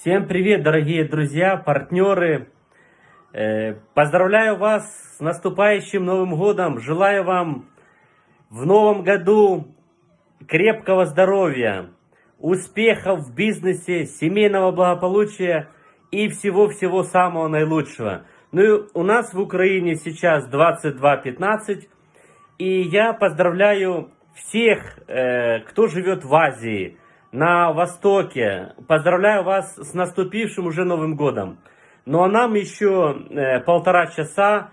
Всем привет, дорогие друзья, партнеры. Э, Поздравляю вас с наступающим Новым Годом. Желаю вам в новом году крепкого здоровья, успехов в бизнесе, семейного благополучия и всего-всего самого наилучшего. Ну у нас в Украине сейчас 22.15, и я поздравляю всех, э, кто живет в Азии, на Востоке. Поздравляю вас с наступившим уже Новым Годом. Ну а нам еще э, полтора часа.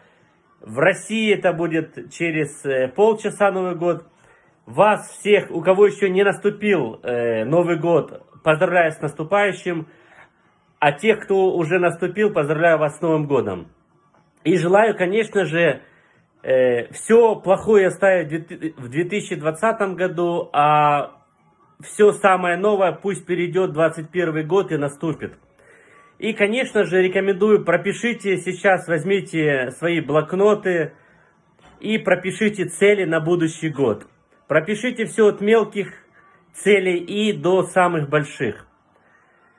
В России это будет через э, полчаса Новый год. Вас всех, у кого еще не наступил э, Новый год, поздравляю с наступающим. А тех, кто уже наступил, поздравляю вас с Новым годом. И желаю, конечно же, э, все плохое оставить в 2020 году, а все самое новое пусть перейдет 21 год и наступит. И, конечно же, рекомендую, пропишите сейчас, возьмите свои блокноты и пропишите цели на будущий год. Пропишите все от мелких целей и до самых больших.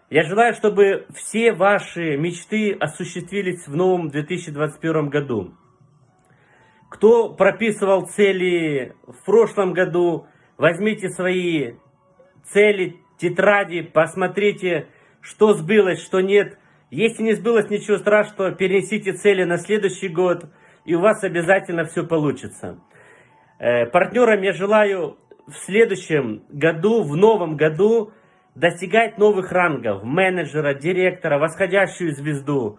Я желаю, чтобы все ваши мечты осуществились в новом 2021 году. Кто прописывал цели в прошлом году, возьмите свои цели, тетради, посмотрите, что сбылось, что нет. Если не сбылось ничего страшного, перенесите цели на следующий год, и у вас обязательно все получится. Э, партнерам я желаю в следующем году, в новом году, достигать новых рангов, менеджера, директора, восходящую звезду,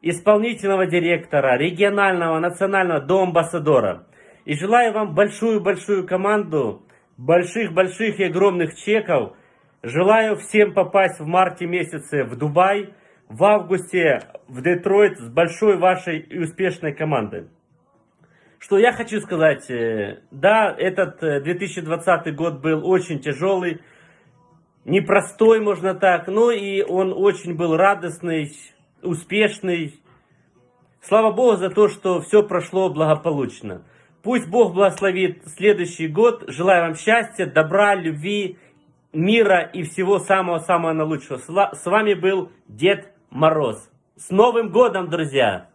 исполнительного директора, регионального, национального, до амбассадора. И желаю вам большую-большую команду, больших-больших и огромных чеков. Желаю всем попасть в марте месяце в Дубай, в августе в Детройт с большой вашей и успешной командой. Что я хочу сказать, э, да, этот 2020 э, год был очень тяжелый, непростой, можно так, но и он очень был радостный, успешный. Слава Богу за то, что все прошло благополучно. Пусть Бог благословит следующий год. Желаю вам счастья, добра, любви, мира и всего самого-самого наилучшего. С вами был Дед Мороз. С Новым годом, друзья!